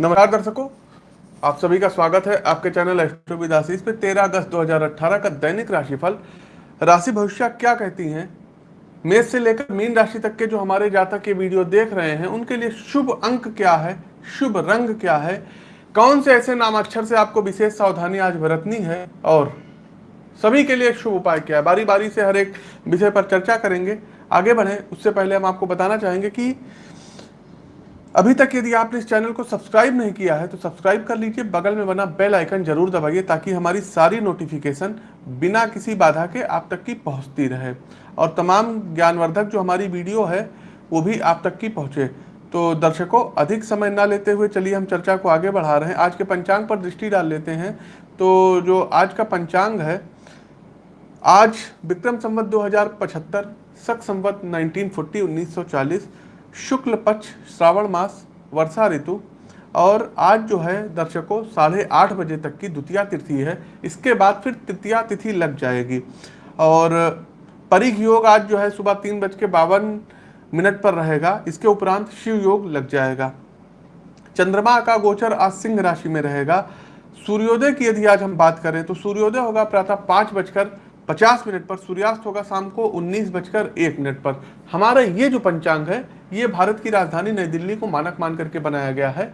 नमस्कार दर्शकों, आप सभी का स्वागत है आपके चैनल एस्ट्रोविदासीस पे। 13 अगस्त 2018 का दैनिक राशिफल। राशि भविष्य क्या कहती हैं? मेष से लेकर मीन राशि तक के जो हमारे जातक के वीडियो देख रहे हैं, उनके लिए शुभ अंक क्या है? शुभ रंग क्या है? कौन से ऐसे नामाक्षर से आपको विशेष सावधानी आज बरतनी है? और सभी के लिए शुभ उपाय क्या है? बारी बारी से हर एक विषय पर चर्चा करेंगे। आगे बढ़े। उससे पहले हम आपको बताना चाहेंगे कि अभी तक यदि आपने इस चैनल को सब्सक्राइब नहीं किया है तो सब्सक्राइब कर लीजिए, बगल में बना बेल आइकन ज़रूर दबाइए, ताकि हमारी सारी नोटिफिकेशन बिना किसी बाधा के आप तक की पहुँचती रहे। और तमाम ज्ञानवर्धक जो हमारी वीडियो है, वो भी आप तक की पहुँचे। तो दर्शकों, अधिक समय ना लेते हुए चलिए हम चर्चा को आगे बढ़ा रहे हैं। आज के पंचांग पर दृष्टि डाल लेते हैं। तो जो आज का पंचांग है, आज विक्रम संवत दो हज़ार पचहत्तर, सख संवत नाइनटीन फोर्टी शुक्ल पक्ष, श्रावण मास, वर्षा ऋतु और आज जो है दर्शकों, साढ़े आठ बजे तक की द्वितीय तिथि है। इसके बाद फिर तृतीया तिथि लग जाएगी। और परिघ योग आज जो है सुबह तीन बज के बावन मिनट पर रहेगा। इसके उपरांत शिव योग लग जाएगा। चंद्रमा का गोचर आज सिंह राशि में रहेगा। सूर्योदय की यदि आज हम बात करें तो सूर्योदय होगा प्रातः पाँच बजकर पचास मिनट पर, सूर्यास्त होगा शाम को उन्नीस बजकर एक मिनट पर। हमारा ये जो पंचांग है, ये भारत की राजधानी नई दिल्ली को मानक मान करके बनाया गया है।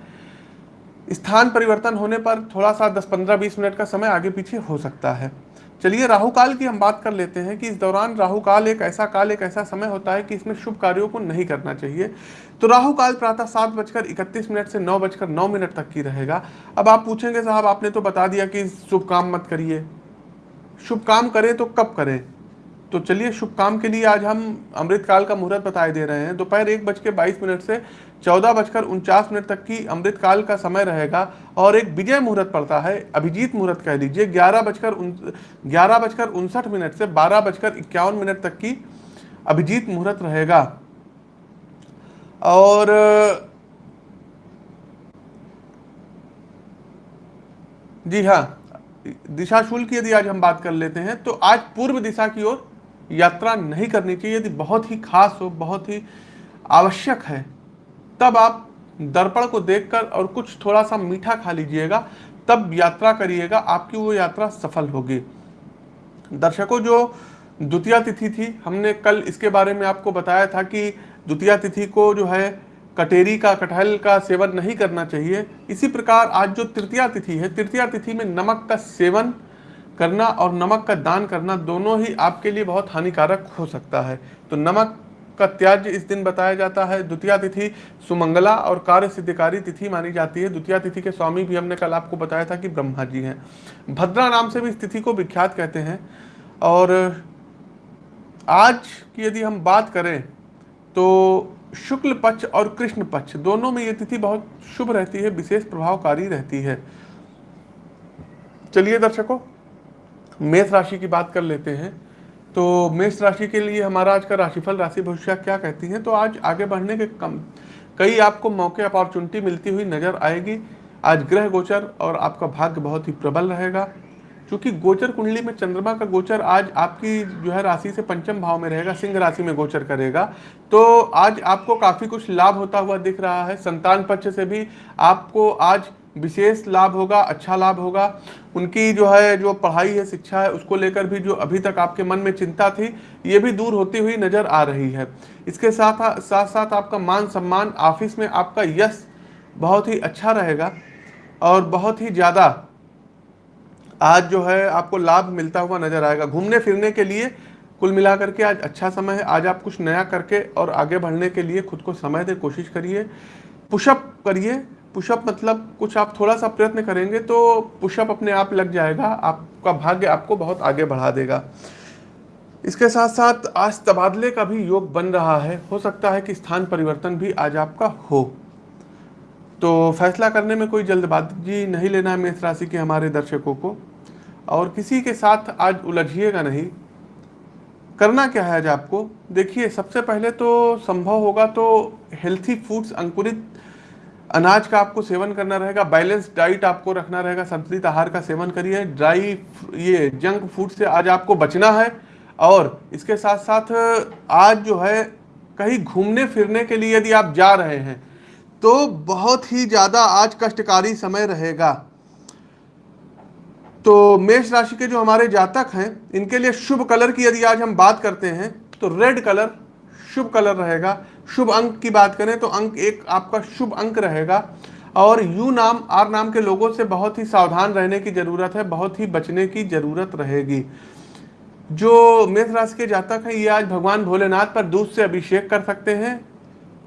स्थान परिवर्तन होने पर थोड़ा सा 10-15 20 मिनट का समय आगे पीछे हो सकता है। चलिए, राहु काल की हम बात कर लेते हैं कि इस दौरान राहु काल एक ऐसा काल, एक ऐसा समय होता है कि इसमें शुभ कार्यों को नहीं करना चाहिए। तो राहु काल प्रातः सात बजकर इकतीस मिनट से नौ बजकर नौ मिनट तक की रहेगा। अब आप पूछेंगे साहब, आपने तो बता दिया कि शुभ काम मत करिए। शुभ काम करें तो कब करें? तो चलिए, शुभ काम के लिए आज हम अमृतकाल का मुहूर्त बताए दे रहे हैं। दोपहर एक बज के बाईस मिनट से चौदह बजकर उनचास मिनट तक की अमृतकाल का समय रहेगा और एक विजय मुहूर्त पड़ता है। अभिजीत मुहूर्त कह लीजिए, ग्यारह बजकर ग्यारह बजकर उनसठ मिनट से बारह बजकर इक्यावन मिनट तक की अभिजीत मुहूर्त रहेगा। और, जी हाँ। दिशा शुल्क यदि आज हम बात कर लेते हैं तो आज पूर्व दिशा की ओर यात्रा नहीं करनी चाहिए। यदि बहुत ही खास हो, बहुत ही आवश्यक है, तब आप दर्पण को देखकर और कुछ थोड़ा सा मीठा खा लीजिएगा, तब यात्रा करिएगा, आपकी वो यात्रा सफल होगी। दर्शकों, जो द्वितीय तिथि थी, हमने कल इसके बारे में आपको बताया था कि द्वितीय तिथि को जो है कटेरी का, कटहल का सेवन नहीं करना चाहिए। इसी प्रकार आज जो तृतीया तिथि है, तृतीया तिथि में नमक का सेवन करना और नमक का दान करना दोनों ही आपके लिए बहुत हानिकारक हो सकता है। तो नमक का त्याज्य इस दिन बताया जाता है। द्वितीय तिथि सुमंगला और कार्य सिद्धिकारी तिथि मानी जाती है। द्वितीय तिथि के स्वामी भी हमने कल आपको बताया था कि ब्रह्मा जी हैं। भद्रा नाम से भी इस तिथि को विख्यात कहते हैं। और आज की यदि हम बात करें तो शुक्ल पक्ष और कृष्ण पक्ष, दोनों में ये तिथि बहुत शुभ रहती है, विशेष प्रभावकारी रहती है। चलिए दर्शकों, मेष राशि की बात कर लेते हैं। तो मेष राशि के लिए हमारा आज का राशिफल, राशि भविष्य क्या कहती है? तो आज आगे बढ़ने के कम, कई आपको मौके अपॉर्चुनिटी मिलती हुई नज़र आएगी। आज ग्रह गोचर और आपका भाग्य बहुत ही प्रबल रहेगा। क्योंकि गोचर कुंडली में चंद्रमा का गोचर आज आपकी जो है राशि से पंचम भाव में रहेगा, सिंह राशि में गोचर करेगा। तो आज आपको काफ़ी कुछ लाभ होता हुआ दिख रहा है। संतान पक्ष से भी आपको आज विशेष लाभ होगा अच्छा लाभ होगा। उनकी जो है, जो पढ़ाई है, शिक्षा है, उसको लेकर भी जो अभी तक आपके मन में चिंता थी, ये भी दूर होती हुई नज़र आ रही है। इसके साथ साथ साथ आपका मान सम्मान, ऑफ़िस में आपका यश बहुत ही अच्छा रहेगा और बहुत ही ज़्यादा आज जो है आपको लाभ मिलता हुआ नज़र आएगा। घूमने फिरने के लिए कुल मिलाकर के आज अच्छा समय है। आज आप कुछ नया करके और आगे बढ़ने के लिए खुद को समय दे, कोशिश करिए। पुशअप करिए। पुशअप मतलब कुछ आप थोड़ा सा प्रयत्न करेंगे तो पुशअप अपने आप लग जाएगा। आपका भाग्य आपको बहुत आगे बढ़ा देगा। इसके साथ साथ आज तबादले का भी योग बन रहा है। हो सकता है कि स्थान परिवर्तन भी आज आपका हो। तो फैसला करने में कोई जल्दबाजी नहीं लेना है मेष राशि के हमारे दर्शकों को। और किसी के साथ आज उलझिएगा नहीं। करना क्या है आज आपको? देखिए, सबसे पहले तो संभव होगा तो हेल्थी फूड्स अंकुरित अनाज का आपको सेवन करना रहेगा बैलेंस डाइट आपको रखना रहेगा, संतुलित आहार का सेवन करिए ड्राई ये जंक फ़ूड से आज आपको बचना है। और इसके साथ साथ आज जो है, कहीं घूमने फिरने के लिए यदि आप जा रहे हैं तो बहुत ही ज़्यादा आज कष्टकारी समय रहेगा। तो मेष राशि के जो हमारे जातक हैं, इनके लिए शुभ कलर की यदि आज हम बात करते हैं तो रेड कलर शुभ कलर रहेगा। शुभ अंक की बात करें तो अंक एक आपका शुभ अंक रहेगा। और यू नाम, आर नाम के लोगों से बहुत ही सावधान रहने की ज़रूरत है, बहुत ही बचने की ज़रूरत रहेगी। जो मेष राशि के जातक हैं, ये आज भगवान भोलेनाथ पर दूध से अभिषेक कर सकते हैं।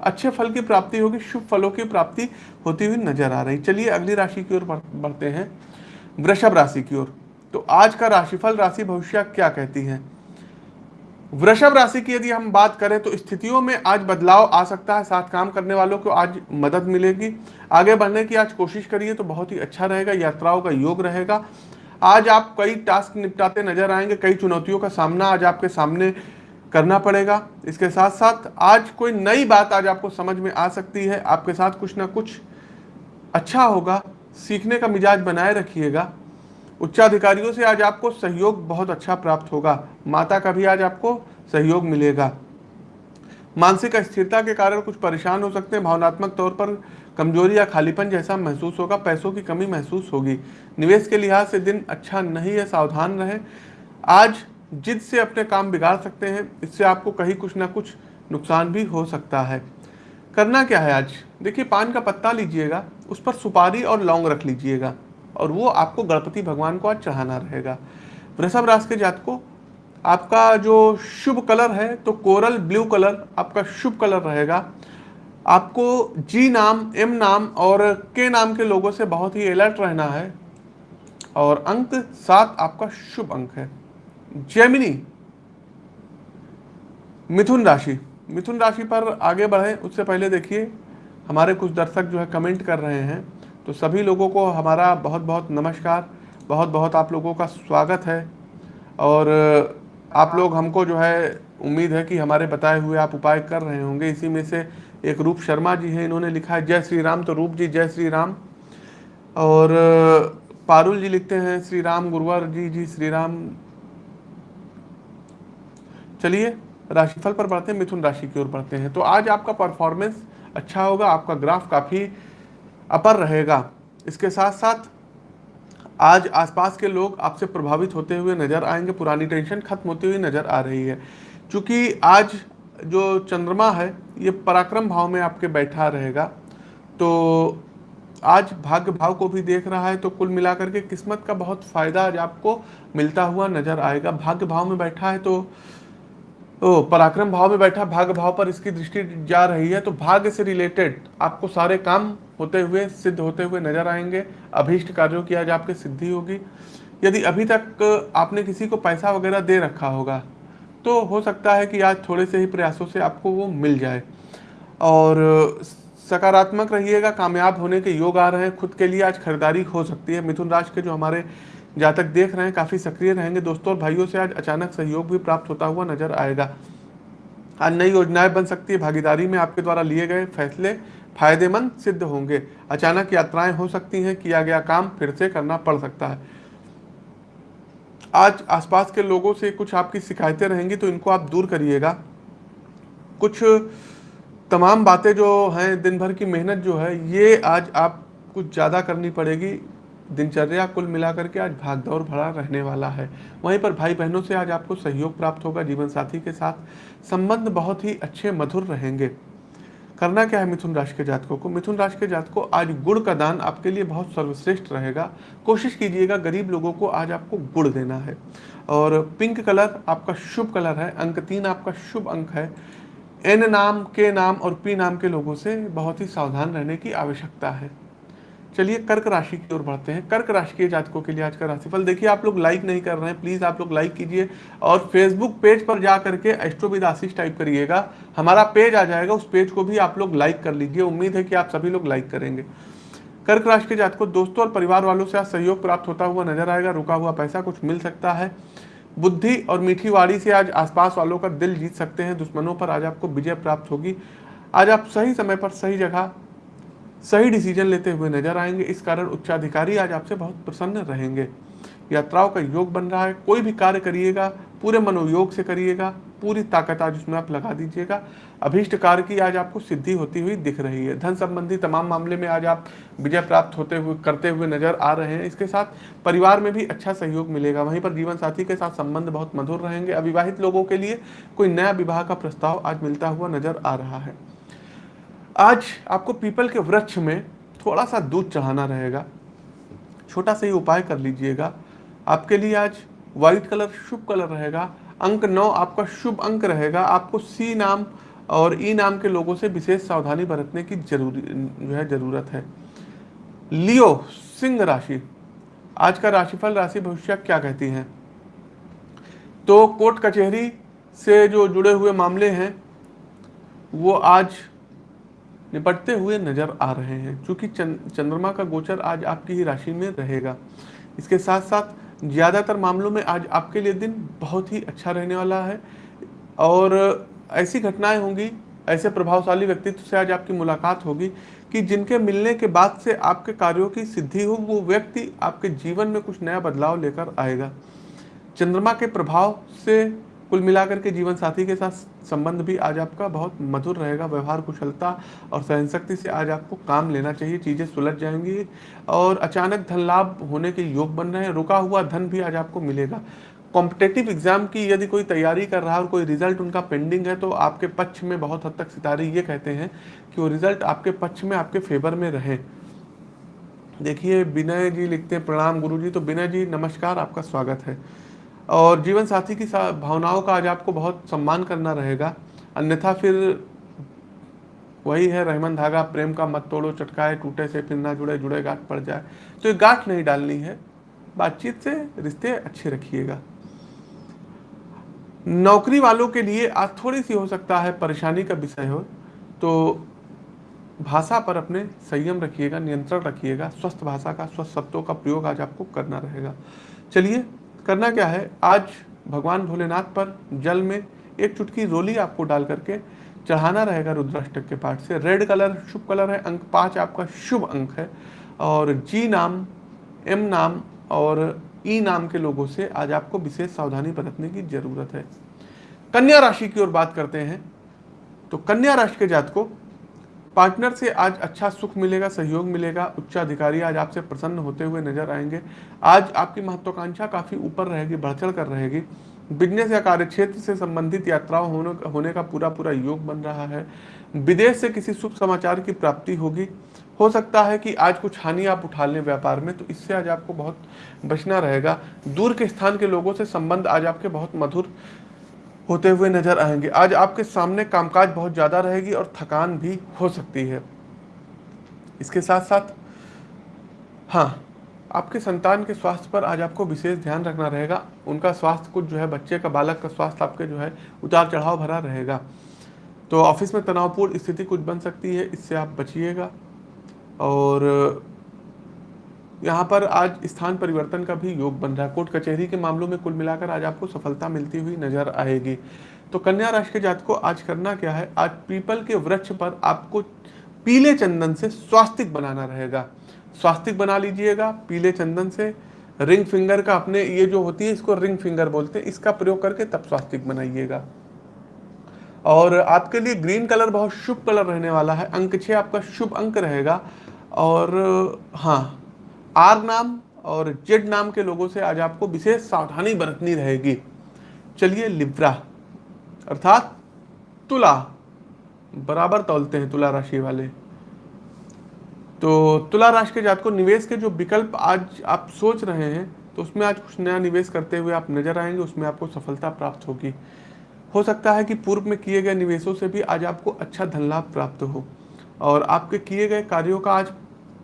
अच्छे फल की प्राप्ति होगी, शुभ फलों की प्राप्ति होती हुई नज़र आ रही। चलिए अगली राशि की ओर बढ़ते हैं। वृषभ राशि की ओर। तो आज का राशिफल, राशि भविष्य क्या कहती है? वृषभ राशि की यदि हम बात करें तो स्थितियों में आज बदलाव आ सकता है। साथ काम करने वालों को आज मदद मिलेगी। आगे बढ़ने की आज कोशिश करिए तो बहुत ही अच्छा रहेगा, यात्राओं का योग रहेगा। आज आप कई टास्क निपटाते नज़र आएँगे, कई चुनौतियों का सामना आज आपके सामने करना पड़ेगा। इसके साथ साथ आज कोई नई बात आज आपको समझ में आ सकती है। आपके साथ कुछ ना कुछ अच्छा होगा। सीखने का मिजाज बनाए रखिएगा। उच्चाधिकारियों से आज आपको सहयोग बहुत अच्छा प्राप्त होगा। माता का भी आज आपको सहयोग मिलेगा। मानसिक अस्थिरता के कारण कुछ परेशान हो सकते हैं। भावनात्मक तौर पर कमज़ोरी या खालीपन जैसा महसूस होगा। पैसों की कमी महसूस होगी। निवेश के लिहाज से दिन अच्छा नहीं है, सावधान रहे। आज जिद से अपने काम बिगाड़ सकते हैं, इससे आपको कहीं कुछ ना कुछ नुकसान भी हो सकता है। करना क्या है आज? देखिए, पान का पत्ता लीजिएगा, उस पर सुपारी और लौंग रख लीजिएगा, और वो आपको गणपति भगवान को आज चढ़ाना रहेगा। वृषभ राशि के जात को आपका जो शुभ कलर है तो कोरल ब्लू कलर आपका शुभ कलर रहेगा। आपको जी नाम, एम नाम और के नाम के लोगों से बहुत ही अलर्ट रहना है, और अंक सात आपका शुभ अंक है। जेमिनी मिथुन राशि। मिथुन राशि पर आगे बढ़े, उससे पहले देखिए, हमारे कुछ दर्शक जो है कमेंट कर रहे हैं तो सभी लोगों को हमारा बहुत बहुत नमस्कार बहुत बहुत आप लोगों का स्वागत है, और आप लोग हमको जो है उम्मीद है कि हमारे बताए हुए आप उपाय कर रहे होंगे। इसी में से एक रूप शर्मा जी हैं, इन्होंने लिखा है, जय श्री राम। तो रूप जी, जय श्री राम। और पारुल जी लिखते हैं, श्री राम गुरुवर जी जी श्री राम। चलिए, राशिफल पर बढ़ते हैं, मिथुन राशि की ओर बढ़ते हैं। तो आज आपका परफॉर्मेंस अच्छा होगा, आपका ग्राफ काफ़ी अपर रहेगा। इसके साथ साथ आज आसपास के लोग आपसे प्रभावित होते हुए नज़र आएँगे, पुरानी टेंशन खत्म होती हुई नज़र आ रही है। क्योंकि आज जो चंद्रमा है, ये पराक्रम भाव में आपके बैठा रहेगा। तो आज भाग्य भाव को भी देख रहा है तो कुल मिलाकर के किस्मत का बहुत फ़ायदा आज आपको मिलता हुआ नज़र आएगा। भाग्य भाव में बैठा है तो पराक्रम भाव में बैठा, भाग भाव पर इसकी दृष्टि जा रही है तो भाग्य से रिलेटेड आपको सारे काम होते हुए, सिद्ध होते हुए नज़र आएँगे, अभीष्ट कार्यों की आज आपकी सिद्धि होगी। यदि अभी तक आपने किसी को पैसा वगैरह दे रखा होगा तो हो सकता है कि आज थोड़े से ही प्रयासों से आपको वो मिल जाए। और सकारात्मक रहिएगा, कामयाब होने के योग आ रहे हैं, खुद के लिए आज खरीदारी हो सकती है। मिथुन राशि के जो हमारे जातक देख रहे हैं, काफ़ी सक्रिय रहेंगे दोस्तों, और भाइयों से आज अचानक सहयोग भी प्राप्त होता हुआ नज़र आएगा। आज नई योजनाएँ बन सकती है, भागीदारी में आपके द्वारा लिए गए फैसले फ़ायदेमंद सिद्ध होंगे। अचानक यात्राएँ हो सकती हैं, किया गया काम फिर से करना पड़ सकता है। आज आसपास के लोगों से कुछ आपकी शिकायतें रहेंगी तो इनको आप दूर करिएगा। कुछ तमाम बातें जो हैं, दिन भर की मेहनत जो है, ये आज आप कुछ ज़्यादा करनी पड़ेगी। दिनचर्या कुल मिलाकर के आज भागदौड़ भरा रहने वाला है। वहीं पर भाई बहनों से आज आपको सहयोग प्राप्त होगा जीवन साथी के साथ संबंध बहुत ही अच्छे, मधुर रहेंगे। करना क्या है मिथुन राशि के जातकों को? मिथुन राशि के जात को आज गुड़ का दान आपके लिए बहुत सर्वश्रेष्ठ रहेगा। कोशिश कीजिएगा गरीब लोगों को आज आपको गुड़ देना है। और पिंक कलर आपका शुभ कलर है, अंक तीन आपका शुभ अंक है। एन नाम, के नाम और पी नाम के लोगों से बहुत ही सावधान रहने की आवश्यकता है। चलिए, कर्क राशि की ओर बढ़ते हैं। कर्क राशि के जातकों के लिए आज का राशिफल। देखिए, आप लोग लाइक नहीं कर रहे हैं। प्लीज़ आप लोग लाइक कीजिए और फेसबुक पेज पर जा करके एस्ट्रोविद आशीष टाइप करिएगा। हमारा पेज आ जाएगा। उस पेज को भी आप लोग लाइक कर लीजिए। उम्मीद है कि आप सभी लोग लाइक करेंगे। कर्क राशि के जातकों, दोस्तों और परिवार वालों से आज सहयोग प्राप्त होता हुआ नज़र आएगा। रुका हुआ पैसा कुछ मिल सकता है। बुद्धि और मीठी वाड़ी से आज आसपास वालों का दिल जीत सकते हैं। दुश्मनों पर आज आपको विजय प्राप्त होगी। आज आप सही समय पर सही जगह सही डिसीज़न लेते हुए नज़र आएँगे। इस कारण उच्चाधिकारी आज आपसे बहुत प्रसन्न रहेंगे। यात्राओं का योग बन रहा है। कोई भी कार्य करिएगा, पूरे मनोयोग से करिएगा, पूरी ताकत आज उसमें आप लगा दीजिएगा। अभीष्ट कार्य की आज आपको सिद्धि होती हुई दिख रही है। धन संबंधी तमाम मामले में आज आप विजय प्राप्त होते हुए, करते हुए नज़र आ रहे हैं। इसके साथ परिवार में भी अच्छा सहयोग मिलेगा। वहीं पर जीवन साथी के साथ संबंध बहुत मधुर रहेंगे। अविवाहित लोगों के लिए कोई नया विवाह का प्रस्ताव आज मिलता हुआ नज़र आ रहा है। आज आपको पीपल के वृक्ष में थोड़ा सा दूध चढ़ाना रहेगा। छोटा सा ही उपाय कर लीजिएगा। आपके लिए आज व्हाइट कलर शुभ कलर रहेगा। अंक नौ आपका शुभ अंक रहेगा। आपको सी नाम और ई नाम के लोगों से विशेष सावधानी बरतने की ज़रूरी, जो है ज़रूरत है। लियो, सिंह राशि। आज का राशिफल, राशि भविष्य क्या कहती है? तो कोर्ट कचहरी से जो जुड़े हुए मामले हैं, वो आज निपटते हुए नज़र आ रहे हैं। क्योंकि चंद्रमा का गोचर आज आपकी ही राशि में रहेगा। इसके साथ साथ ज़्यादातर मामलों में आज आपके लिए दिन बहुत ही अच्छा रहने वाला है और ऐसी घटनाएँ होंगी, ऐसे प्रभावशाली व्यक्तित्व से आज आपकी मुलाकात होगी कि जिनके मिलने के बाद से आपके कार्यों की सिद्धि हो, वो व्यक्ति आपके जीवन में कुछ नया बदलाव लेकर आएगा। चंद्रमा के प्रभाव से कुल मिलाकर के जीवन साथी के साथ संबंध भी आज आपका बहुत मधुर रहेगा, व्यवहार कुशलता और सहन शक्ति से आज आपको काम लेना चाहिए, चीज़ें सुलझ जाएँगी और अचानक धन लाभ होने के योग बन रहे हैं, रुका हुआ धन भी आज आपको मिलेगा। कॉम्पिटेटिव एग्ज़ाम की यदि कोई तैयारी कर रहा है और कोई रिज़ल्ट उनका पेंडिंग है तो आपके पक्ष में बहुत हद तक सितारे ये कहते हैं कि वो रिज़ल्ट आपके पक्ष में, आपके फेवर में रहे। देखिए, विनय जी लिखते हैं, प्रणाम गुरु जी तो विनय जी, नमस्कार, आपका स्वागत है। और जीवन साथी की भावनाओं का आज आपको बहुत सम्मान करना रहेगा। अन्यथा फिर वही है, रहमन धागा, प्रेम का मत तोड़ो, चटकाए, टूटे से फिर ना जुड़े जुड़े गांठ पड़ जाए। तो ये गांठ नहीं डालनी है। बातचीत से रिश्ते अच्छे रखिएगा। नौकरी वालों के लिए आज थोड़ी सी हो सकता है परेशानी का विषय हो। तो भाषा पर अपने संयम रखिएगा, नियंत्रण रखिएगा, स्वस्थ भाषा का, स्वस्थ शब्दों का प्रयोग आज आपको करना रहेगा। चलिए करना क्या है? आज भगवान भोलेनाथ पर जल में एक चुटकी रोली आपको डाल करके चढ़ाना रहेगा रुद्राष्टक के पाठ से। रेड कलर शुभ कलर है। अंक पाँच आपका शुभ अंक है। और जी नाम एम नाम और ई नाम के लोगों से आज आपको विशेष सावधानी बरतने की ज़रूरत है। कन्या राशि की ओर बात करते हैं। तो कन्या राशि के जात को पार्टनर से आज अच्छा सुख मिलेगा, सहयोग मिलेगा, उच्च अधिकारी आज आपसे प्रसन्न होते हुए नज़र आएँगे। आज आपकी महत्वाकांक्षा काफ़ी ऊपर रहेगी बढ़ कर रहेगी। बिज़नेस या कार्य क्षेत्र से संबंधित यात्राओं होने होने का पूरा पूरा योग बन रहा है। विदेश से किसी शुभ समाचार की प्राप्ति होगी। हो सकता है कि आज कुछ हानि आप उठा लें व्यापार में तो इससे आज आपको बहुत बचना रहेगा। दूर के स्थान के लोगों से संबंध आज आपके बहुत मधुर होते हुए नज़र आएँगे। आज आपके सामने कामकाज बहुत ज़्यादा रहेगी और थकान भी हो सकती है। इसके साथ साथ हाँ आपके संतान के स्वास्थ्य पर आज आपको विशेष ध्यान रखना रहेगा। उनका स्वास्थ्य कुछ जो है, बच्चे का, बालक का स्वास्थ्य आपके जो है उतार चढ़ाव भरा रहेगा। तो ऑफ़िस में तनावपूर्ण स्थिति कुछ बन सकती है, इससे आप बचिएगा। और यहाँ पर आज स्थान परिवर्तन का भी योग बन रहा है। कोर्ट कचहरी के मामलों में कुल मिलाकर आज आपको सफलता मिलती हुई नज़र आएगी। तो कन्या राशि के जात को आज करना क्या है? आज पीपल के वृक्ष पर आपको पीले चंदन से स्वास्तिक बनाना रहेगा। स्वास्तिक बना लीजिएगा पीले चंदन से। रिंग फिंगर का अपने ये जो होती है, इसको रिंग फिंगर बोलते हैं, इसका प्रयोग करके तब स्वास्तिक बनाइएगा। और आपके लिए ग्रीन कलर बहुत शुभ कलर रहने वाला है। अंक छः आपका शुभ अंक रहेगा। और हाँ आर नाम और जेड नाम के लोगों से आज आपको विशेष सावधानी बरतनी रहेगी। चलिए लिब्रा, अर्थात तुला। बराबर तोलते हैं तुला राशि वाले। तो तुला राशि के जात को निवेश के जो विकल्प आज आप सोच रहे हैं तो उसमें आज कुछ नया निवेश करते हुए आप नज़र आएँगे, उसमें आपको सफलता प्राप्त होगी। हो सकता है कि पूर्व में किए गए निवेशों से भी आज आपको अच्छा धन लाभ प्राप्त हो और आपके किए गए कार्यों का आज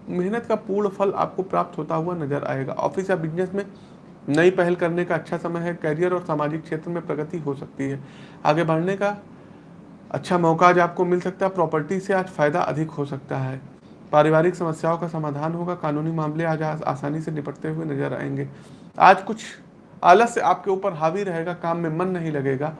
मेहनत का पूर्ण फल आपको प्राप्त होता हुआ नज़र आएगा। ऑफ़िस या बिज़नेस में नई पहल करने का अच्छा समय है करियर और सामाजिक क्षेत्र में प्रगति हो सकती है। आगे बढ़ने का अच्छा मौका आज आपको मिल सकता है प्रॉपर्टी से आज फ़ायदा अधिक हो सकता है। पारिवारिक समस्याओं का समाधान होगा, कानूनी मामले आज आसानी से निपटते हुए नज़र आएँगे। आज कुछ आलस्य आपके ऊपर हावी रहेगा, काम में मन नहीं लगेगा।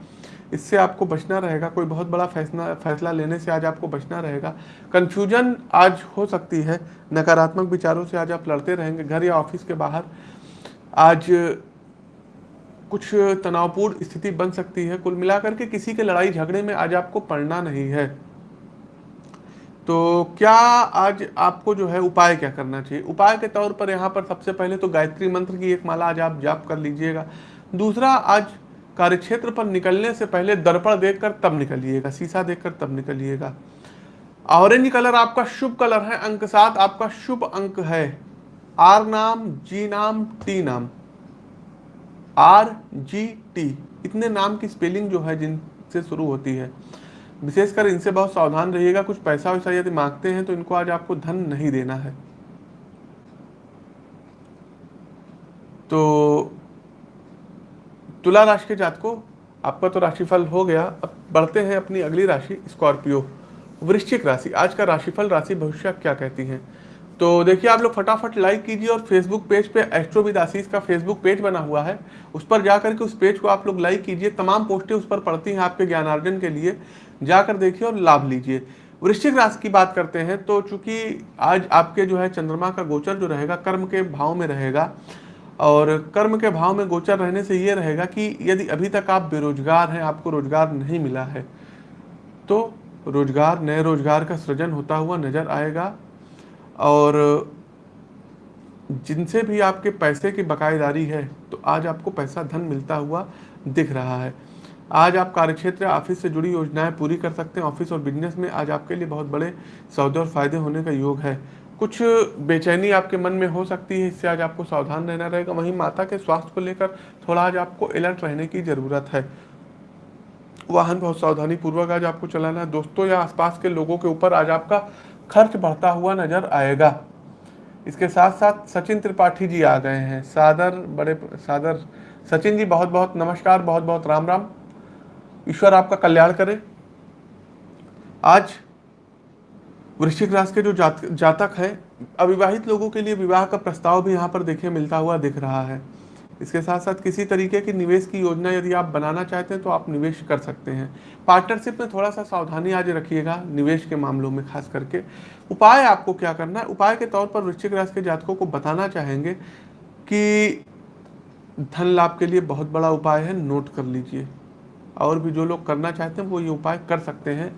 इससे आपको बचना रहेगा, कोई बहुत बड़ा फैसला फैसला लेने से आज आपको बचना रहेगा। कन्फ्यूज़न आज हो सकती है, नकारात्मक विचारों से आज आप लड़ते रहेंगे, घर या ऑफ़िस के बाहर। आज कुछ तनावपूर्ण स्थिति बन सकती है, कुल मिलाकर के किसी के लड़ाई झगड़े में आज आपको पड़ना नहीं है। तो क्या आज आपको जो है उपाय क्या करना चाहिए? उपाय के तौर पर यहाँ पर सबसे पहले तो गायत्री मंत्र की एक माला आज आप जाप कर लीजिएगा। दूसरा, आज कार्यक्षेत्र पर निकलने से पहले दर्पण देखकर तब निकलिएगा, शीशा देखकर तब निकलिएगा। ऑरेंज कलर आपका शुभ कलर है, अंक सात आपका शुभ अंक है। आर नाम, जी नाम, टी नाम। R, G, T. इतने नाम की स्पेलिंग जो है जिनसे शुरू होती है। विशेषकर इनसे बहुत सावधान रहिएगा, कुछ पैसा वैसा यदि मांगते हैं तो इनको आज आपको धन नहीं देना है। तो तुला राशि के जात को आपका तो राशिफल हो गया। अब बढ़ते हैं अपनी अगली राशि, स्कॉर्पियो, वृश्चिक राशि। आज का राशिफल, राशि भविष्य क्या कहती है? तो देखिए, आप लोग फटाफट लाइक कीजिए और फेसबुक पेज पे एस्ट्रो आशीष का फेसबुक पेज बना हुआ है। उस पर जाकर के उस पेज को आप लोग लाइक कीजिए। तमाम पोस्टें उस पर पड़ती हैं आपके ज्ञानार्जन के लिए। जाकर देखिए और लाभ लीजिए। वृश्चिक राशि की बात करते हैं तो चूँकि आज आपके जो है चंद्रमा का गोचर जो रहेगा, कर्म के भाव में रहेगा और कर्म के भाव में गोचर रहने से ये रहेगा कि यदि अभी तक आप बेरोजगार हैं, आपको रोज़गार नहीं मिला है तो रोज़गार, नए रोज़गार का सृजन होता हुआ नज़र आएगा और जिनसे भी आपके पैसे की बकायेदारी है तो आज आपको पैसा धन मिलता हुआ दिख रहा है। आज आप कार्यक्षेत्र, ऑफ़िस से जुड़ी योजनाएँ पूरी कर सकते हैं। ऑफ़िस और बिज़नेस में आज आपके लिए बहुत बड़े सौदे और फ़ायदे होने का योग है। कुछ बेचैनी आपके मन में हो सकती है, इससे आज आपको सावधान रहना रहेगा। वहीं माता के स्वास्थ्य को लेकर थोड़ा आज आपको अलर्ट रहने की ज़रूरत है। वाहन बहुत सावधानी पूर्वक आज आपको चलाना है। दोस्तों, या आसपास के लोगों के ऊपर आज आपका खर्च बढ़ता हुआ नज़र आएगा। इसके साथ साथ सचिन त्रिपाठी जी आ गए हैं। सादर, बड़े सादर सचिन जी बहुत बहुत नमस्कार बहुत बहुत राम राम ईश्वर आपका कल्याण करे। आज वृश्चिक राशि के जो जात, जातक है अविवाहित लोगों के लिए विवाह का प्रस्ताव भी यहाँ पर देखे मिलता हुआ दिख रहा है। इसके साथ साथ किसी तरीके की निवेश की योजना यदि आप बनाना चाहते हैं तो आप निवेश कर सकते हैं। पार्टनरशिप में थोड़ा सा सावधानी आज रखिएगा निवेश के मामलों में खास करके। उपाय आपको क्या करना है? उपाय के तौर पर वृश्चिक राशि के जातकों को बताना चाहेंगे कि धन लाभ के लिए बहुत बड़ा उपाय है नोट कर लीजिए। और भी जो लोग करना चाहते हैं वो ये उपाय कर सकते हैं।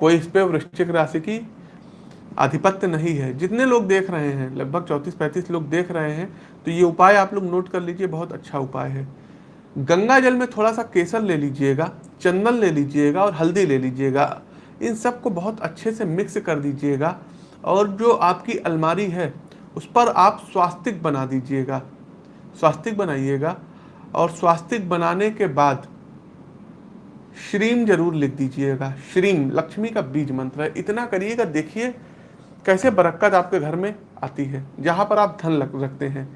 कोई इस पर वृश्चिक राशि की आधिपत्य नहीं है। जितने लोग देख रहे हैं, लगभग चौंतीस पैंतीस लोग देख रहे हैं तो ये उपाय आप लोग नोट कर लीजिए, बहुत अच्छा उपाय है। गंगा जल में थोड़ा सा केसर ले लीजिएगा, चंदन ले लीजिएगा और हल्दी ले लीजिएगा। इन सबको बहुत अच्छे से मिक्स कर दीजिएगा और जो आपकी अलमारी है, उस पर आप स्वास्तिक बना दीजिएगा। स्वास्तिक बनाइएगा और स्वास्तिक बनाने के बाद श्रीम ज़रूर लिख दीजिएगा। श्रीम, लक्ष्मी का बीज मंत्र है। इतना करिएगा, देखिए कैसे बरक्कत आपके घर में आती है? जहाँ पर आप धन रखते हैं।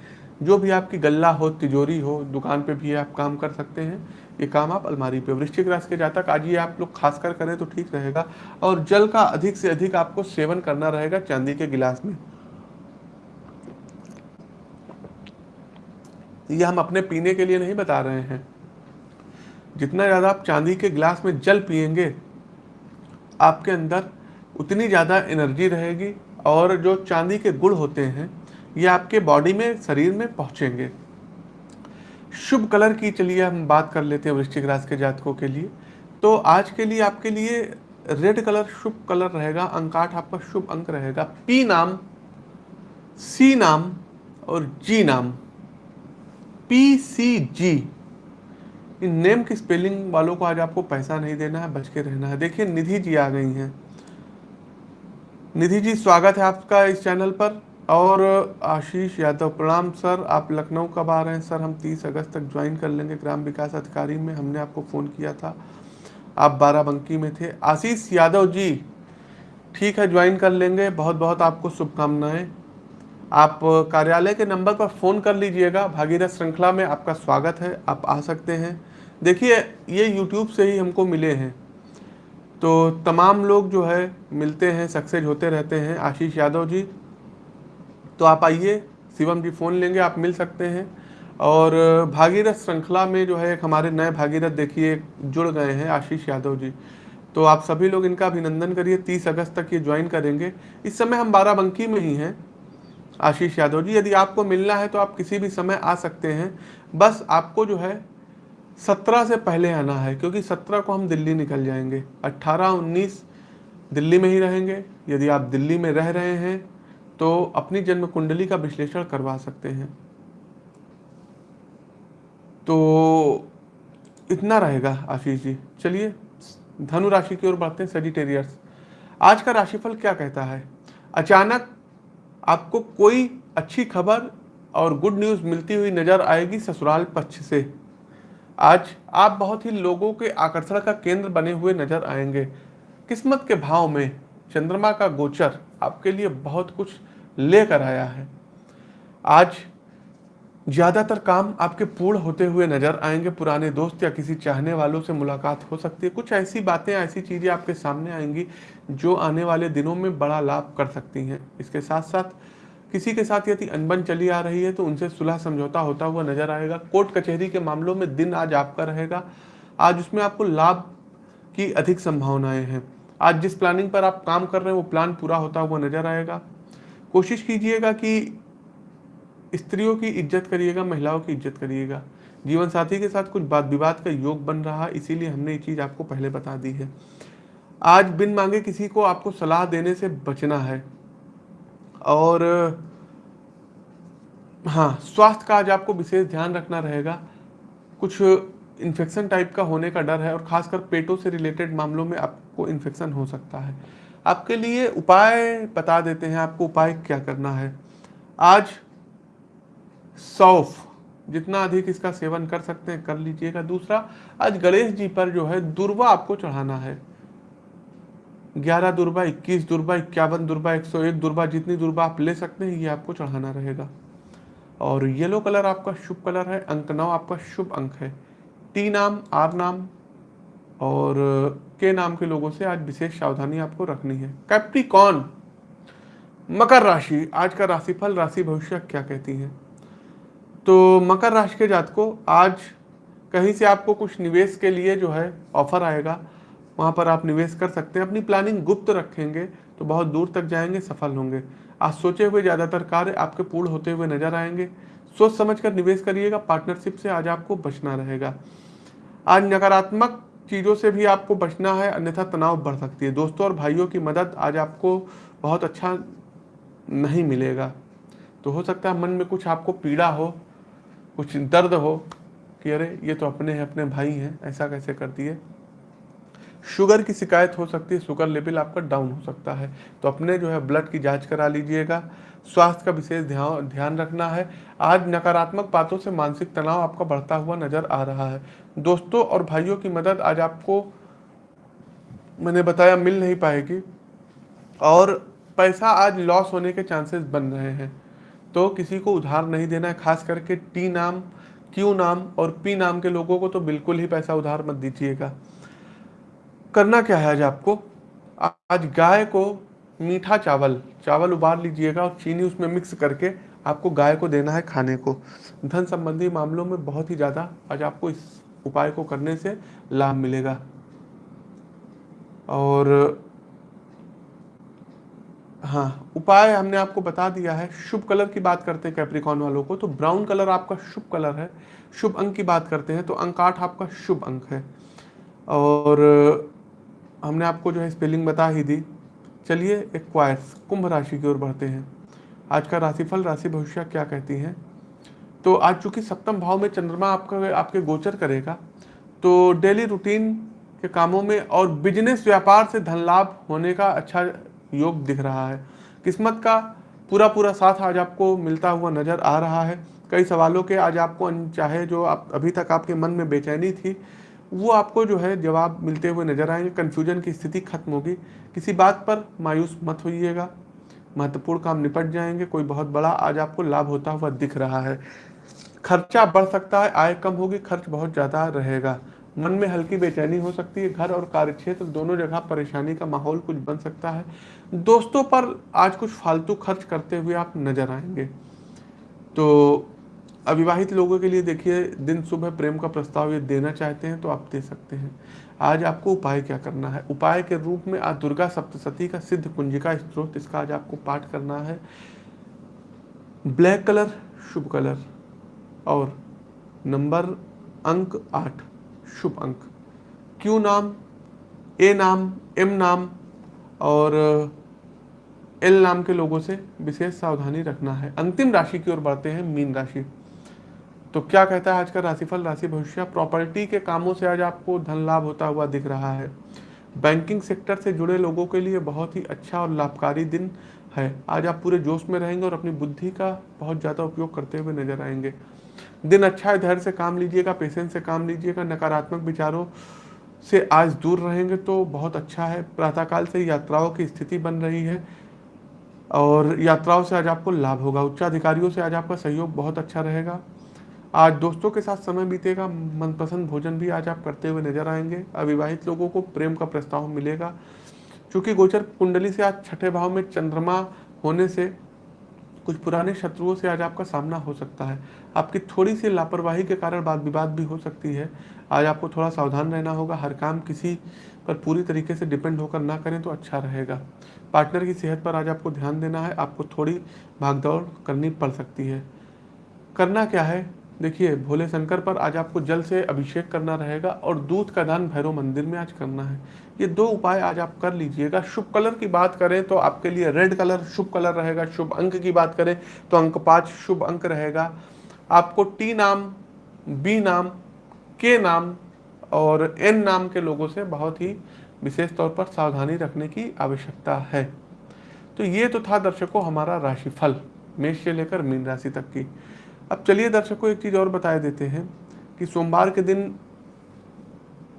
जो भी आपकी गल्ला हो, तिजोरी हो, दुकान पे भी आप काम कर सकते हैं। ये काम आप अलमारी पे, वृश्चिक राशि के जातक, आज ये आप लोग खास कर करें तो ठीक रहेगा। और जल का अधिक से अधिक आपको सेवन करना रहेगा चांदी के गिलास में। ये हम अपने पीने के लिए नहीं बता रहे हैं। जितना ज़्यादा आप चांदी के गिलास में जल पियेंगे, आपके अंदर उतनी ज़्यादा एनर्जी रहेगी और जो चांदी के गुण होते हैं, ये आपके बॉडी में, शरीर में पहुँचेंगे। शुभ कलर की चलिए हम बात कर लेते हैं वृश्चिक राशि के जातकों के लिए। तो आज के लिए आपके लिए रेड कलर शुभ कलर रहेगा अंकाठ आपका शुभ अंक रहेगा। पी नाम सी नाम और जी नाम। P C G in name की स्पेलिंग वालों को आज आपको पैसा नहीं देना है, बच के रहना है। देखिए, निधि जी आ गई हैं। निधि जी, स्वागत है आपका इस चैनल पर। और आशीष यादव प्रणाम, सर। आप लखनऊ कब आ रहे हैं? सर, हम 30 अगस्त तक ज्वाइन कर लेंगे ग्राम विकास अधिकारी में। हमने आपको फ़ोन किया था। आप बाराबंकी में थे। आशीष यादव जी, ठीक है, ज्वाइन कर लेंगे। बहुत बहुत आपको शुभकामनाएँ। आप कार्यालय के नंबर पर फ़ोन कर लीजिएगा। भागीरथ श्रृंखला में आपका स्वागत है। आप आ सकते हैं। देखिए, ये यूट्यूब से ही हमको मिले हैं। तो तमाम लोग जो है, मिलते हैं, सक्सेस होते रहते हैं। आशीष यादव जी तो आप आइए, शिवम जी फ़ोन लेंगे, आप मिल सकते हैं। और भागीरथ श्रृंखला में जो है, एक हमारे नए भागीरथ देखिए, जुड़ गए हैं आशीष यादव जी। तो आप सभी लोग इनका अभिनंदन करिए, तीस अगस्त तक ये ज्वाइन करेंगे। इस समय हम बाराबंकी में ही हैं, आशीष यादव जी। यदि आपको मिलना है तो आप किसी भी समय आ सकते हैं। बस आपको जो है सत्रह से पहले आना है, क्योंकि सत्रह को हम दिल्ली निकल जाएँगे। अट्ठारह उन्नीस दिल्ली में ही रहेंगे। यदि आप दिल्ली में रह रहे हैं तो अपनी जन्म कुंडली का विश्लेषण करवा सकते हैं। तो इतना रहेगा आशीष जी। चलिए, धनु राशि की ओर बढ़ते हैं सेजिटेरियस आज का राशिफल क्या कहता है? अचानक आपको कोई अच्छी खबर और गुड न्यूज़ मिलती हुई नज़र आएगी ससुराल पक्ष से। आज आप बहुत ही लोगों के आकर्षण का केंद्र बने हुए नज़र आएँगे। किस्मत के भाव में चंद्रमा का गोचर आपके लिए बहुत कुछ लेकर आया है। आज ज़्यादातर काम आपके पूर्ण होते हुए नज़र आएँगे। पुराने दोस्त या किसी चाहने वालों से मुलाकात हो सकती है। कुछ ऐसी बातें, ऐसी चीज़ें आपके सामने आएँगी जो आने वाले दिनों में बड़ा लाभ कर सकती हैं। इसके साथ साथ किसी के साथ यदि अनबन चली आ रही है तो उनसे सुलह समझौता होता हुआ नज़र आएगा। कोर्ट कचहरी के मामलों में दिन आज आपका रहेगा। आज उसमें आपको लाभ की अधिक संभावनाएँ हैं। आज जिस प्लानिंग पर आप काम कर रहे हैं, वो प्लान पूरा होता हुआ नज़र आएगा। कोशिश कीजिएगा कि स्त्रियों की इज़्ज़त करिएगा, महिलाओं की इज़्ज़त करिएगा। जीवन साथी के साथ कुछ बात विवाद का योग बन रहा इसीलिए हमने ये चीज़ आपको पहले बता दी है। आज बिन मांगे किसी को आपको सलाह देने से बचना है। और हाँ स्वास्थ्य का आज आपको विशेष ध्यान रखना रहेगा। कुछ इन्फेक्शन टाइप का होने का डर है और खासकर पेटों से रिलेटेड मामलों में आपको इन्फेक्शन हो सकता है। आपके लिए उपाय बता देते हैं आपको उपाय क्या करना है। आज सौफ जितना अधिक इसका सेवन कर सकते हैं, कर लीजिएगा। दूसरा, आज गणेश जी पर जो है दुर्वा आपको चढ़ाना है। ग्यारह दुर्बा, इक्कीस दुर्बा, इक्यावन दुर्बा, एक सौ एक दुर्बा, जितनी दुर्बा आप ले सकते हैं, ये आपको चढ़ाना रहेगा। और येलो कलर आपका शुभ कलर है, अंक नौ आपका शुभ अंक है। टी नाम, आर नाम और के नाम के लोगों से आज विशेष सावधानी आपको रखनी है। कैप्टिकॉन, मकर राशि, आज का राशिफल, राशि भविष्य क्या कहती है? तो मकर राशि के जातको, आज कहीं से आपको कुछ निवेश के लिए जो है, ऑफ़र आएगा। वहाँ पर आप निवेश कर सकते हैं। अपनी प्लानिंग गुप्त रखेंगे तो बहुत दूर तक जाएँगे, सफल होंगे। आज सोचे हुए ज़्यादातर कार्य आपके पूर्ण होते हुए नज़र आएँगे। सोच समझ कर निवेश करिएगा पार्टनरशिप से आज आपको बचना रहेगा। आज नकारात्मक चीज़ों से भी आपको बचना है, अन्यथा तनाव बढ़ सकती है। दोस्तों और भाइयों की मदद आज आपको बहुत अच्छा नहीं मिलेगा। तो हो सकता है मन में कुछ आपको पीड़ा हो, कुछ दर्द हो कि अरे, ये तो अपने हैं, अपने भाई हैं, ऐसा कैसे कर दिए शुगर की शिकायत हो सकती है शुगर लेवल आपका डाउन हो सकता है। तो अपने जो है ब्लड की जाँच करा लीजिएगा। स्वास्थ्य का विशेष ध्यान ध्यान रखना है। आज नकारात्मक बातों से मानसिक तनाव आपका बढ़ता हुआ नज़र आ रहा है। दोस्तों और भाइयों की मदद आज आपको मैंने बताया मिल नहीं पाएगी। और पैसा आज लॉस होने के चांसेस बन रहे हैं। तो किसी को उधार नहीं देना है, खास करके टी नाम क्यू नाम और पी नाम के लोगों को तो बिल्कुल ही पैसा उधार मत दीजिएगा। करना क्या है आज आपको? आज गाय को मीठा चावल चावल उबाल लीजिएगा और चीनी उसमें मिक्स करके आपको गाय को देना है खाने को। धन संबंधी मामलों में बहुत ही ज़्यादा आज आपको इस उपाय को करने से लाभ मिलेगा। और हाँ उपाय हमने आपको बता दिया है। शुभ कलर की बात करते हैं कैप्रिकॉन वालों को तो ब्राउन कलर आपका शुभ कलर है। शुभ अंक की बात करते हैं तो अंक आठ आपका शुभ अंक है। और हमने आपको जो है स्पेलिंग बता ही दी। चलिए एक क्वाइस कुंभ राशि की ओर बढ़ते हैं। आज का राशिफल, राशि भविष्य क्या कहती हैं? तो आज चूँकि सप्तम भाव में चंद्रमा आपका, आपके गोचर करेगा तो डेली रूटीन के कामों में और बिज़नेस व्यापार से धन लाभ होने का अच्छा योग दिख रहा है। किस्मत का पूरा पूरा साथ आज आपको मिलता हुआ नज़र आ रहा है। कई सवालों के आज आपको चाहे जो आप, अभी तक आपके मन में बेचैनी थी वो आपको जो है जवाब मिलते हुए नज़र आएँगे। कन्फ्यूज़न की स्थिति खत्म होगी। किसी बात पर मायूस मत होइएगा। महत्वपूर्ण काम निपट जाएँगे। कोई बहुत बड़ा आज आपको लाभ होता हुआ दिख रहा है। खर्चा बढ़ सकता है, आय कम होगी, खर्च बहुत ज़्यादा रहेगा। मन में हल्की बेचैनी हो सकती है। घर और कार्य कार्यक्षेत्र दोनों जगह परेशानी का माहौल कुछ बन सकता है। दोस्तों पर आज कुछ फालतू खर्च करते हुए आप नज़र आएँगे। तो अविवाहित लोगों के लिए देखिए, दिन सुबह प्रेम का प्रस्ताव ये देना चाहते हैं तो आप दे सकते हैं। आज आपको उपाय क्या करना है? उपाय के रूप में आज दुर्गा सप्तशती का सिद्ध कुंजिका स्त्रोत इसका आज आपको पाठ करना है। ब्लैक कलर, शुभ कलर और नंबर अंक आठ, शुभ अंक। क्यू नाम? ए नाम, एम नाम और एल नाम के लोगों से विशेष सावधानी रखना है। अंतिम राशि की ओर बढ़ते हैं, मीन राशि। तो क्या कहता है आज का राशिफल, राशि भविष्य प्रॉपर्टी के कामों से आज आपको धन लाभ होता हुआ दिख रहा है। बैंकिंग सेक्टर से जुड़े लोगों के लिए बहुत ही अच्छा और लाभकारी दिन है। आज आप पूरे जोश में रहेंगे और अपनी बुद्धि का बहुत ज़्यादा उपयोग करते हुए नज़र आएँगे। दिन अच्छा है, धैर्य से काम लीजिएगा पेशेंस से काम लीजिएगा, नकारात्मक विचारों से आज दूर रहेंगे तो बहुत अच्छा है। प्रातःकाल से यात्राओं की स्थिति बन रही है और यात्राओं से आज आपको लाभ होगा। उच्चाधिकारियों से आज आपका सहयोग बहुत अच्छा रहेगा। आज दोस्तों के साथ समय बीतेगा, मनपसंद भोजन भी आज आप करते हुए नज़र आएँगे। अविवाहित लोगों को प्रेम का प्रस्ताव मिलेगा। क्योंकि गोचर कुंडली से आज छठे भाव में चंद्रमा होने से कुछ पुराने शत्रुओं से आज आपका सामना हो सकता है। आपकी थोड़ी सी लापरवाही के कारण बात विवाद भी हो सकती है। आज आपको थोड़ा सावधान रहना होगा। हर काम किसी पर पूरी तरीके से डिपेंड होकर ना करें तो अच्छा रहेगा। पार्टनर की सेहत पर आज आपको ध्यान देना है। आपको थोड़ी भागदौड़ करनी पड़ सकती है। करना क्या है? देखिए भोले शंकर पर आज आपको जल से अभिषेक करना रहेगा और दूध का दान भैरव मंदिर में आज करना है। ये दो उपाय आज आप कर लीजिएगा। शुभ कलर की बात करें तो आपके लिए रेड कलर शुभ कलर रहेगा। शुभ अंक की बात करें तो अंक पाँच शुभ अंक रहेगा। आपको टी नाम, बी नाम, के नाम और एन नाम के लोगों से बहुत ही विशेष तौर पर सावधानी रखने की आवश्यकता है। तो ये तो था दर्शकों हमारा राशिफल, मेष से लेकर मीन राशि तक की। अब चलिए दर्शकों, एक चीज़ और बताए देते हैं कि सोमवार के दिन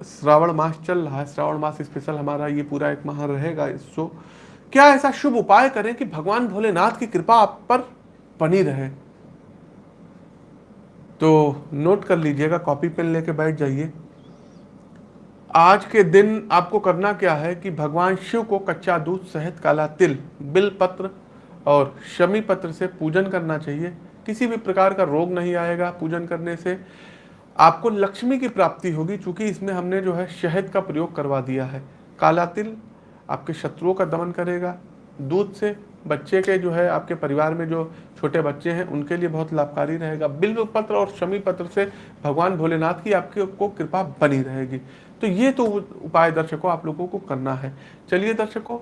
श्रावण मास चल रहा है। श्रावण मास स्पेशल हमारा ये पूरा एक माह रहेगा। सो क्या ऐसा शुभ उपाय करें कि भगवान भोलेनाथ की कृपा आप पर बनी रहे? तो नोट कर लीजिएगा कॉपी पेन लेके बैठ जाइए। आज के दिन आपको करना क्या है कि भगवान शिव को कच्चा दूध सहित काला तिल, बिल पत्र और शमी पत्र से पूजन करना चाहिए। किसी भी प्रकार का रोग नहीं आएगा पूजन करने से। आपको लक्ष्मी की प्राप्ति होगी, चूँकि इसमें हमने जो है शहद का प्रयोग करवा दिया है। काला तिल आपके शत्रुओं का दमन करेगा। दूध से बच्चे के जो है, आपके परिवार में जो छोटे बच्चे हैं, उनके लिए बहुत लाभकारी रहेगा। बिल्व पत्र और शमी पत्र से भगवान भोलेनाथ की आपकी को कृपा बनी रहेगी। तो ये तो उपाय दर्शकों, आप लोगों को करना है। चलिए दर्शकों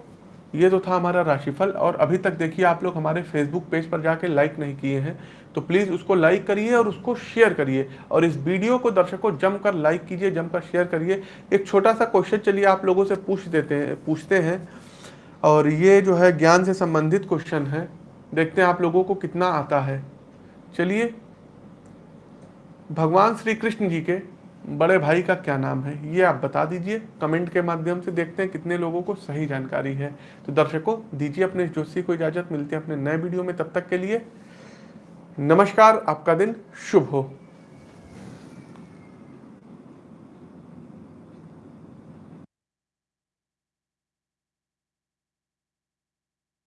ये तो था हमारा राशिफल, और अभी तक देखिए आप लोग हमारे फेसबुक पेज पर जाके लाइक नहीं किए हैं तो प्लीज़ उसको लाइक करिए और उसको शेयर करिए, और इस वीडियो को दर्शकों जमकर लाइक कीजिए, जमकर शेयर करिए। एक छोटा सा क्वेश्चन चलिए आप लोगों से पूछ देते हैं, पूछते हैं, और ये जो है ज्ञान से संबंधित क्वेश्चन है, देखते हैं आप लोगों को कितना आता है। चलिए, भगवान श्री कृष्ण जी के बड़े भाई का क्या नाम है? ये आप बता दीजिए। कमेंट के माध्यम से देखते हैं कितने लोगों को सही जानकारी है। तो दर्शकों, दीजिए अपने जोशी को इजाज़त। मिलती है अपने नए वीडियो में। तब तक के लिए नमस्कार। आपका दिन शुभ हो।